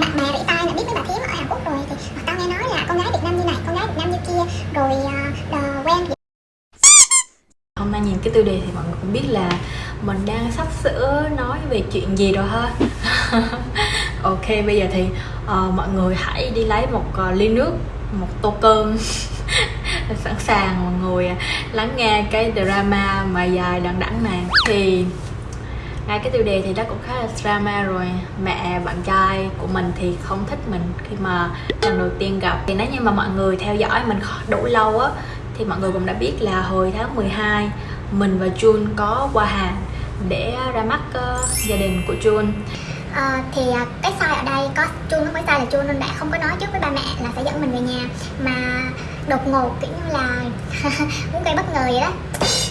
mẹ bạn mẹ bị tai là biết với bà thím ở Hàn Quốc rồi thì tao nghe nói là con gái Việt Nam như này con gái Việt Nam như kia rồi uh, quen hôm nay nhìn cái tiêu đề thì mọi người cũng biết là mình đang sắp sửa nói về chuyện gì rồi ha. Ok bây giờ thì uh, mọi người hãy đi lấy một uh, ly nước một tô cơm. Sẵn sàng mọi người lắng nghe cái drama mà dài đằng đẵng này. Thì hai cái tiêu đề thì nó cũng khá là drama rồi. Mẹ bạn trai của mình thì không thích mình khi mà lần đầu tiên gặp. Thì nếu như mà mọi người theo dõi mình đủ lâu á thì mọi người cũng đã biết là hồi tháng 12 mình và Jun có qua Hàn để ra mắt uh, gia đình của Jun. Ờ, à, thì cái sai ở đây có Jun không phải sai là Jun nên đã không có nói trước với ba mẹ là sẽ dẫn mình về nhà. Mà đột ngột kiểu như là muốn gây bất ngờ vậy đó.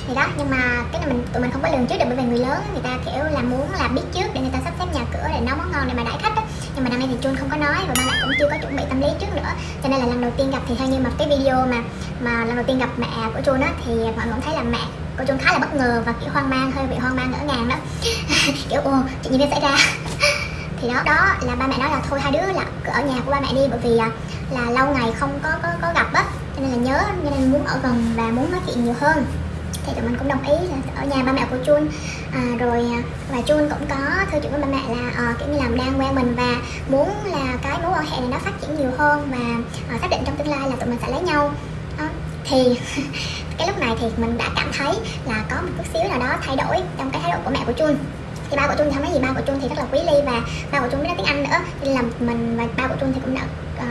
Thì đó nhưng mà cái này mình tụi mình không có lường trước được bởi vì người lớn người ta kiểu là muốn là biết trước để người ta sắp xếp nhà cửa để nấu món ngon để mà đãi khách đó, nhưng mà năm nay thì chun không có nói và ba mẹ cũng chưa có chuẩn bị tâm lý trước nữa. Cho nên là lần đầu tiên gặp thì theo như mà cái video mà mà lần đầu tiên gặp mẹ của chun á thì mọi người cũng thấy là mẹ của chun khá là bất ngờ và kiểu hoang mang hơi bị hoang mang ngỡ ngàng đó. Kiểu ồ chuyện gì đang xảy ra? Thì đó đó là ba mẹ nói là thôi hai đứa là ở nhà của ba mẹ đi bởi vì là, là lâu ngày không có có, có gặp á cho nên là nhớ cho nên muốn ở gần và muốn nói chuyện nhiều hơn. Thì tụi mình cũng đồng ý là ở nhà ba mẹ của Chun. À, rồi à, và Chun cũng có thư chuyện với ba mẹ là à, kiểu như làm đang quen mình và muốn là cái mối quan hệ này nó phát triển nhiều hơn và à, xác định trong tương lai là tụi mình sẽ lấy nhau. À, thì cái lúc này thì mình đã cảm thấy là có một chút xíu nào đó thay đổi trong cái thái độ của mẹ của Chun thì ba của Trung thì không nói gì ba của Trung thì rất là quý ly và ba của Trung biết nói tiếng Anh nữa. Nên là mình và ba của Trung thì cũng đã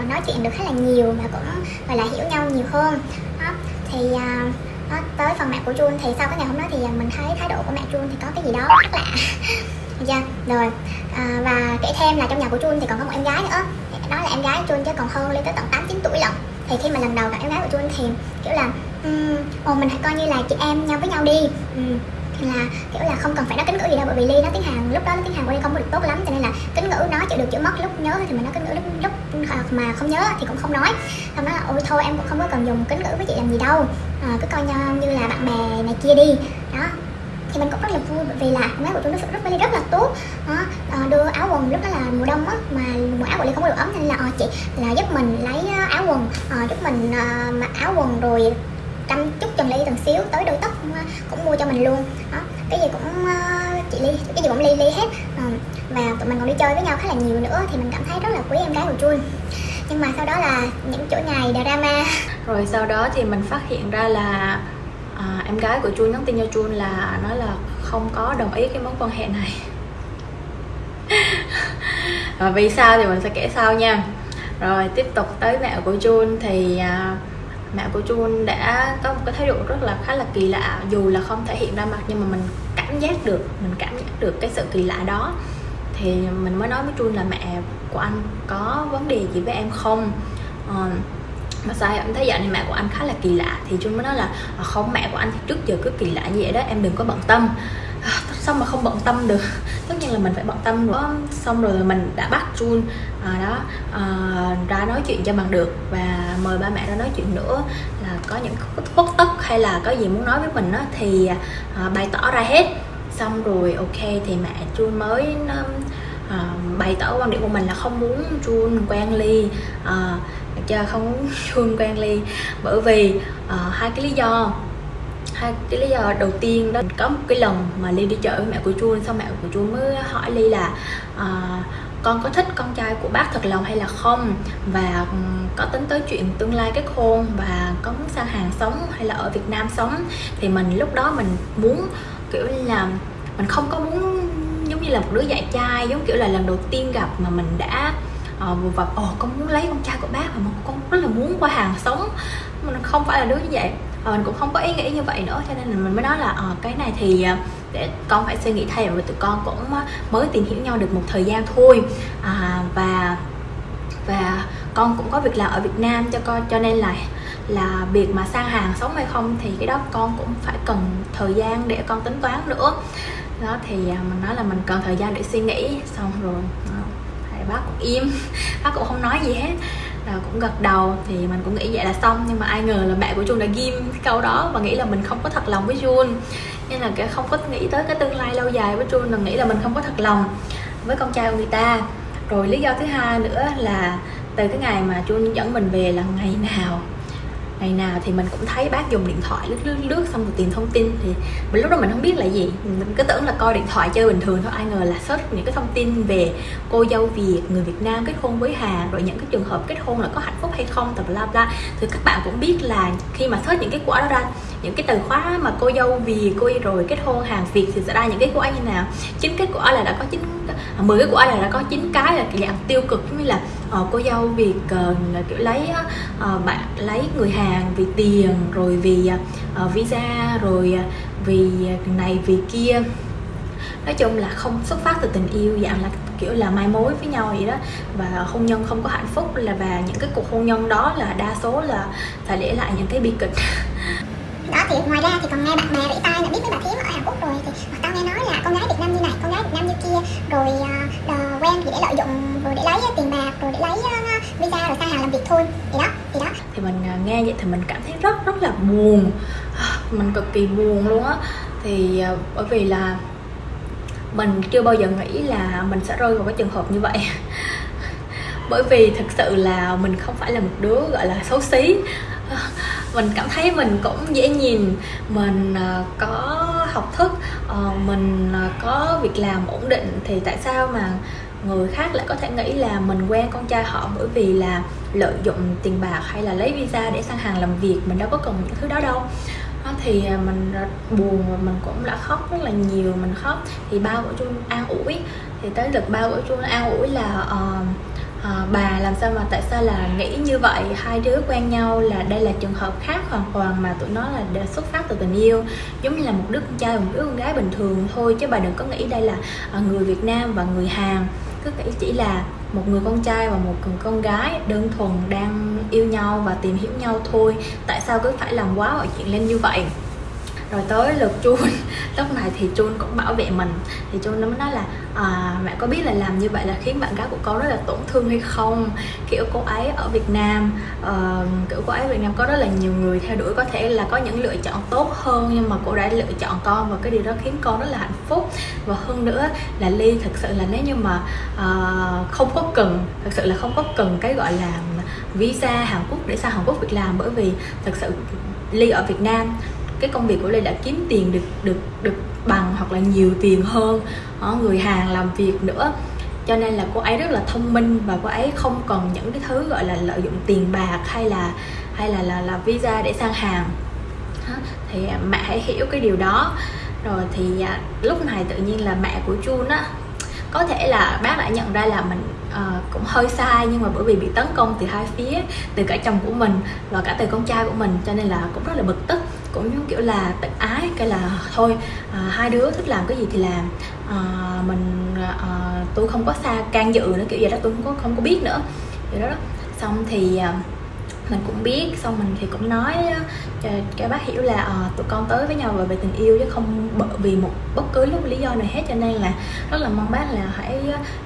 uh, nói chuyện được khá là nhiều và cũng gọi là hiểu nhau nhiều hơn. Đó. thì uh, đó, tới phần mẹ của Trung thì sau cái ngày hôm đó thì ờ, mình thấy thái độ của mẹ Trung thì có cái gì đó rất lạ dạ, chưa rồi à, và kể thêm là trong nhà của Trung thì còn có một em gái nữa. Đó là em gái Trung chứ còn hơn lên tới tận 8 9 tuổi lận. Thì khi mà lần đầu gặp em gái của Trung thì kiểu là um, ồ mình hãy coi như là chị em nhau với nhau đi. Um, là kiểu là không cần phải nói kính ngữ gì đâu bởi vì ly nó tiếng hàn lúc đó nó tiếng hàn của ly không được tốt lắm cho nên là kính ngữ nó chịu được chữ mất lúc nhớ thì mình nói kính ngữ lúc lúc mà không nhớ thì cũng không nói. Xong đó là ôi thôi em cũng không có cần dùng kính ngữ với chị làm gì đâu à, cứ coi nhau như là bạn bè này kia đi. Đó. Thì mình cũng rất là vui bởi vì là mấy của tôi nó rất rất, rất là tốt. Đó, à, đưa áo quần lúc đó là mùa đông á mà mùa áo của ly không có được ấm nên là à, chị là giúp mình lấy áo quần à, giúp mình à, mặc áo quần rồi trăm chút cho ly từng xíu tới đôi tóc ờ, cũng mua cho mình luôn. Đó cái gì cũng ờ, chị ly cái gì cũng ly ly hết. Ờ, và tụi mình còn đi chơi với nhau khá là nhiều nữa thì mình cảm thấy rất là quý em gái của Chun nhưng mà sau đó là những chỗ ngày drama. Rồi sau đó thì mình phát hiện ra là à, em gái của Chun nhắn tin cho Chun là nói là không có đồng ý cái mối quan hệ này. Và vì sao thì mình sẽ kể sau nha. Rồi tiếp tục tới mẹ của Jun thì à, mẹ của Jun đã có một cái thái độ rất là khá là kỳ lạ dù là không thể hiện ra mặt nhưng mà mình cảm giác được mình cảm giác được cái sự kỳ lạ đó. Thì mình mới nói với Jun là mẹ của anh có vấn đề gì với em không? Uh, mà sao em thấy dạo này mẹ của anh khá là kỳ lạ? Thì Chun mới nói là à, không mẹ của anh thì trước giờ cứ kỳ lạ như vậy đó em đừng có bận tâm. À, sao mà không bận tâm được? Tất nhiên là mình phải bận tâm nữa xong rồi mình đã bắt Jun à, đó à, ra nói chuyện cho bằng được và mời ba mẹ ra nói chuyện nữa. Là có những khuất tất hay là có gì muốn nói với mình đó, thì à, bày tỏ ra hết. Xong rồi ok thì mẹ Jun mới Ờ, bày tỏ quan điểm của mình là không muốn Jun quen Ly ờ, cho chưa không muốn Jun quen Ly bởi vì uh, hai cái lý do hai cái lý do đầu tiên đó có một cái lần mà ly đi chợ với mẹ của chuông xong mẹ của chuông mới hỏi ly là uh, con có thích con trai của bác thật lòng hay là không? Và ừ, có tính tới chuyện tương lai kết hôn và có muốn sang Hàn sống hay là ở Việt Nam sống? Thì mình lúc đó mình muốn kiểu là mình không có muốn như là một đứa dạy trai giống kiểu là lần đầu tiên gặp mà mình đã uh, và vặt ồ con muốn lấy con trai của bác mà con rất là muốn qua hàng sống. Mình không phải là đứa như vậy. Và mình cũng không có ý nghĩ như vậy nữa cho nên là mình mới nói là à, cái này thì ờ, để con phải suy nghĩ thêm và tụi con cũng mới tìm hiểu nhau được một thời gian thôi. À, và và con cũng có việc làm ở Việt Nam cho con cho nên là là việc mà sang hàng sống hay không thì cái đó con cũng phải cần thời gian để con tính toán nữa đó, thì à, mình nói là mình cần thời gian để suy nghĩ, xong rồi ờ, thầy bác cũng im. Bác cũng không nói gì hết, là cũng gật đầu, thì mình cũng nghĩ vậy là xong. Nhưng mà ai ngờ là mẹ của Jun đã ghim cái câu đó và nghĩ là mình không có thật lòng với Jun. Nên là cái, không có nghĩ tới cái tương lai lâu dài với Jun là nghĩ là mình không có thật lòng với con trai của người ta. Rồi lý do thứ hai nữa là từ cái ngày mà Jun dẫn mình về là ngày nào ngày nào thì mình cũng thấy bác dùng điện thoại lướt lướt lướt xong rồi tìm thông tin thì mình lúc đó mình không biết là gì. Mình cứ tưởng là coi điện thoại chơi bình thường thôi ai ngờ là search những cái thông tin về cô dâu việt người việt nam kết hôn với hà rồi những cái trường hợp kết hôn là có hạnh phúc hay không tập bla bla. Thì các bạn cũng biết là khi mà search những cái quả đó ra những cái từ khóa mà cô dâu vì cô rồi kết hôn hàng việt thì sẽ ra những cái quả như nào. Chính kết quả là đã có chín à, mười cái quả là đã có chín cái là dạng tiêu cực như là uh, cô dâu việc uh, ờ, kiểu lấy uh, bạn lấy người Hàn vì tiền rồi vì uh, visa rồi uh, vì này vì kia. Nói chung là không xuất phát từ tình yêu dạng là kiểu là mai mối với nhau vậy đó. Và hôn nhân không có hạnh phúc là và những cái cuộc hôn nhân đó là đa số là phải để lại những cái bi kịch. đó thì ngoài ra thì còn nghe bạn bè rỉ tai là biết với bà thím ở Hàn Quốc rồi thì tao nghe nói là con gái Việt Nam như này con gái Việt Nam như kia rồi uh, quen thì để lợi dụng rồi để lấy ờ, tiền bạc rồi để lấy uh, visa rồi sang Hàn làm việc thôi. Thì đó thì đó. Thì mình nghe vậy thì mình cảm thấy rất rất là buồn. Mình cực kỳ buồn luôn á. Thì uh, bởi vì là mình chưa bao giờ nghĩ là mình sẽ rơi vào cái trường hợp như vậy. Bởi vì thực sự là mình không phải là một đứa gọi là xấu xí mình cảm thấy mình cũng dễ nhìn mình ờ, có học thức ờ, mình ờ, có việc làm ổn định. Thì tại sao mà người khác lại có thể nghĩ là mình quen con trai họ bởi vì là lợi dụng tiền bạc hay là lấy visa để sang hàng làm việc mình đâu có cần những thứ đó đâu. Thì mình buồn và mình cũng đã khóc rất là nhiều mình khóc. Thì ba của chung an ủi thì tới lượt ba của chung an ủi là uh, à, bà làm sao mà tại sao là nghĩ như vậy? Hai đứa quen nhau là đây là trường hợp khác hoàn toàn mà tụi nó là đã xuất phát từ tình yêu. Giống như là một đứa con trai một đứa con gái bình thường thôi chứ bà đừng có nghĩ đây là ờ, người Việt Nam và người Hàn. Cứ nghĩ chỉ là một người con trai và một người con gái đơn thuần đang yêu nhau và tìm hiểu nhau thôi. Tại sao cứ phải làm quá mọi chuyện lên như vậy? Rồi tới lượt chun lúc này thì chun cũng bảo vệ mình. Thì chun nó mới nói là à, mẹ có biết là làm như vậy là khiến bạn gái của con rất là tổn thương hay không? Kiểu cô ấy ở Việt Nam uh, kiểu cô ấy ở Việt Nam có rất là nhiều người theo đuổi có thể là có những lựa chọn tốt hơn nhưng mà cô đã lựa chọn con và cái điều đó khiến con rất là hạnh phúc. Và hơn nữa là Ly thực sự là nếu như mà uh, không có cần thực sự là không có cần cái gọi là visa Hàn Quốc để sang Hàn Quốc việc làm bởi vì thực sự Ly ở Việt Nam cái công việc của Lê đã kiếm tiền được được được bằng hoặc là nhiều tiền hơn ờ, người Hàn làm việc nữa. Cho nên là cô ấy rất là thông minh và cô ấy không còn những cái thứ gọi là lợi dụng tiền bạc hay là hay là là, là visa để sang Hàn. Thì à, mẹ hãy hiểu cái điều đó. Rồi thì à, lúc này tự nhiên là mẹ của Jun á có thể là bác đã nhận ra là mình uh, cũng hơi sai nhưng mà bởi vì bị tấn công từ hai phía từ cả chồng của mình và cả từ con trai của mình cho nên là cũng rất là bực tức cũng giống kiểu là tự ái cái là thôi à, hai đứa thích làm cái gì thì làm. À, mình à, tôi không có xa can dự nữa kiểu vậy đó tôi không có không có biết nữa. Vậy đó, đó. xong thì à, mình cũng biết xong mình thì cũng nói cho các bác hiểu là à, tụi con tới với nhau về tình yêu chứ không bởi vì một bất cứ lúc lý do nào hết. Cho nên là rất là mong bác là hãy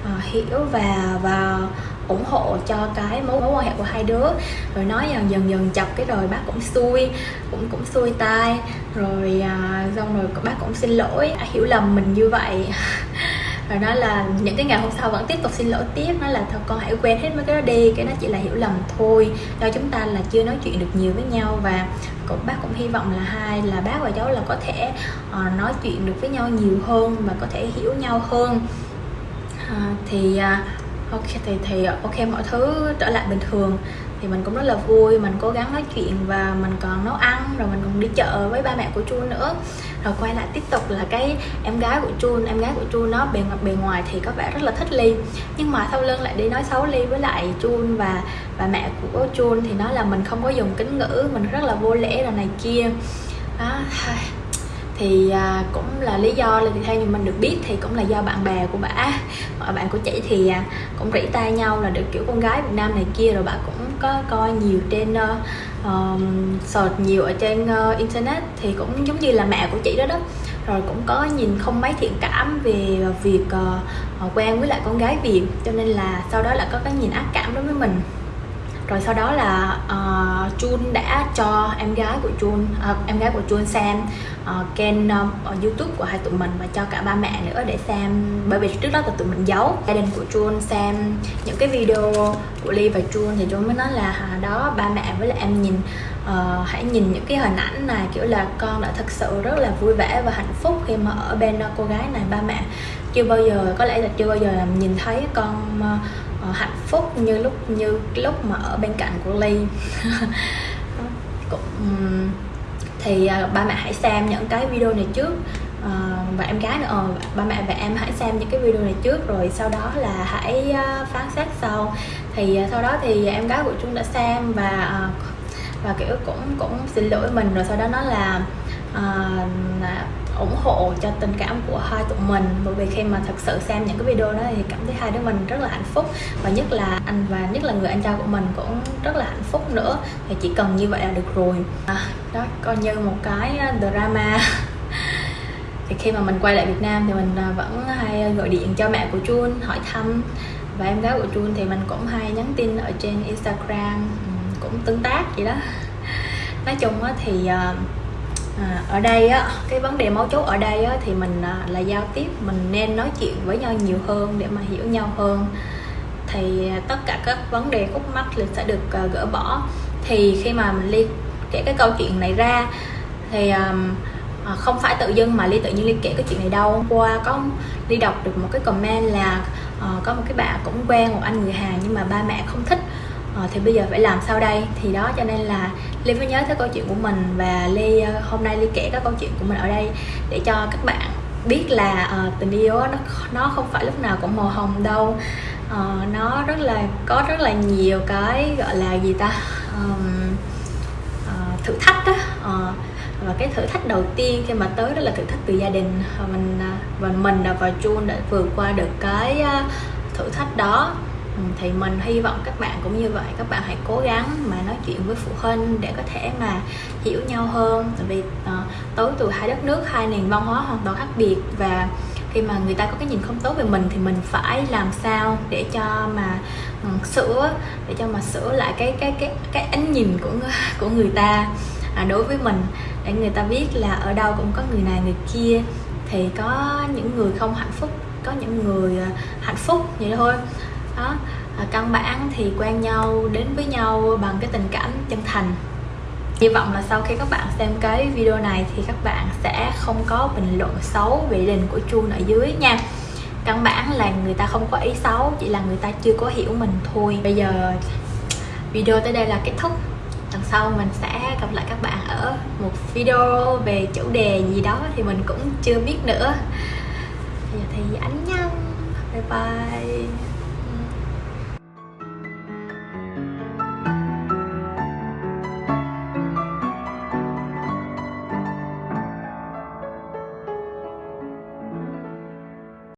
à, hiểu và và ủng hộ cho cái mối mối quan hệ của hai đứa. Rồi nói dần dần dần chọc cái rồi bác cũng xui cũng cũng xui tai. Rồi à, xong rồi bác cũng xin lỗi hiểu lầm mình như vậy. Rồi nói là những cái ngày hôm sau vẫn tiếp tục xin lỗi tiếp nói là thôi con hãy quên hết mấy cái đó đi cái nó chỉ là hiểu lầm thôi. Do chúng ta là chưa nói chuyện được nhiều với nhau và cũng bác cũng hy vọng là hai là bác và cháu là có thể uh, nói chuyện được với nhau nhiều hơn và có thể hiểu nhau hơn. Uh, thì uh, ok, thì thì ờ, ok, mọi thứ trở lại bình thường. Thì mình cũng rất là vui, mình cố gắng nói chuyện và mình còn nấu ăn, rồi mình còn đi chợ với ba mẹ của Chun nữa. Rồi quay lại tiếp tục là cái em gái của Chun em gái của Chun nó bề mặt bề ngoài thì có vẻ rất là thích Ly. Nhưng mà sau lưng lại đi nói xấu Ly với lại Chun và và mẹ của Chun thì nói là mình không có dùng kính ngữ, mình rất là vô lễ là này kia. Đó thì à, cũng là lý do là theo như mình được biết thì cũng là do bạn bè của bả bạn của chị thì à, cũng rỉ tay nhau là được kiểu con gái Việt Nam này kia rồi bà cũng có coi nhiều trên uh, um, search nhiều ở trên uh, internet thì cũng giống như là mẹ của chị đó đó. Rồi cũng có nhìn không mấy thiện cảm về việc uh, quen với lại con gái Việt cho nên là sau đó là có cái nhìn ác cảm đối với mình rồi sau đó là uh, Jun đã cho em gái của Jun uh, em gái của Jun xem uh, kênh uh, YouTube của hai tụi mình và cho cả ba mẹ nữa để xem. Bởi vì trước đó là tụi mình giấu. Gia đình của Jun xem những cái video của Ly và Jun thì Jun mới nói là à, đó ba mẹ với lại em nhìn uh, hãy nhìn những cái hình ảnh này kiểu là con đã thật sự rất là vui vẻ và hạnh phúc khi mà ở bên cô gái này. Ba mẹ chưa bao giờ có lẽ là chưa bao giờ nhìn thấy con uh, hạnh phúc như lúc như lúc mà ở bên cạnh của Ly. Cũng thì uh, ba mẹ hãy xem những cái video này trước. Uh, và em gái nữa uh, ba mẹ và em hãy xem những cái video này trước rồi sau đó là hãy uh, phán xét sau. Thì sau đó thì em gái của chúng đã xem và và kiểu cũng cũng xin lỗi mình rồi sau đó nó là uh, ủng hộ cho tình cảm của hai tụi mình. Bởi vì khi mà thật sự xem những cái video đó thì cảm thấy hai đứa mình rất là hạnh phúc. Và nhất là anh và nhất là người anh trai của mình cũng rất là hạnh phúc nữa. Thì chỉ cần như vậy là được rồi. À, đó coi như một cái à, drama. Thì khi mà mình quay lại Việt Nam thì mình à, vẫn hay gọi điện cho mẹ của Jun hỏi thăm. Và em gái của Jun thì mình cũng hay nhắn tin ở trên Instagram ừ, cũng tương tác vậy đó. Nói chung thì à, à, ở đây á cái vấn đề mấu chốt ở đây á thì mình à, là giao tiếp mình nên nói chuyện với nhau nhiều hơn để mà hiểu nhau hơn. Thì à, tất cả các vấn đề khúc mắc thì sẽ được à, gỡ bỏ. Thì khi mà mình ly kể cái câu chuyện này ra thì à, không phải tự dưng mà ly tự nhiên ly kể cái chuyện này đâu. Qua có ly đọc được một cái comment là uh, có một cái bạn cũng quen một anh người Hàn nhưng mà ba mẹ không thích à, thì bây giờ phải làm sao đây? Thì đó cho nên là ly mới nhớ tới câu chuyện của mình và ly ờ, hôm nay ly kể các câu chuyện của mình ở đây để cho các bạn biết là uh, tình yêu nó nó không phải lúc nào cũng màu hồng đâu. Uh, nó rất là có rất là nhiều cái gọi là gì ta? Um, uh, thử thách đó uh, và cái thử thách đầu tiên khi mà tới đó là thử thách từ gia đình. Và mình và mình và Jun đã vượt qua được cái thử thách đó thì mình hy vọng các bạn cũng như vậy. Các bạn hãy cố gắng mà nói chuyện với phụ huynh để có thể mà hiểu nhau hơn. Tại vì uh, tối từ hai đất nước hai nền văn hóa hoàn toàn khác biệt và khi mà người ta có cái nhìn không tốt về mình thì mình phải làm sao để cho mà um, sửa để cho mà sửa lại cái cái cái cái ánh nhìn của của người ta à, đối với mình. Để người ta biết là ở đâu cũng có người này người kia thì có những người không hạnh phúc có những người ờ, hạnh phúc vậy thôi đó. À, căn bản thì quen nhau đến với nhau bằng cái tình cảm chân thành. Hy vọng là sau khi các bạn xem cái video này thì các bạn sẽ không có bình luận xấu về đình của chuông ở dưới nha. Căn bản là người ta không có ý xấu chỉ là người ta chưa có hiểu mình thôi. Bây giờ video tới đây là kết thúc. Lần sau mình sẽ gặp lại các bạn ở một video về chủ đề gì đó thì mình cũng chưa biết nữa. Bây giờ thì anh nhau bye bye.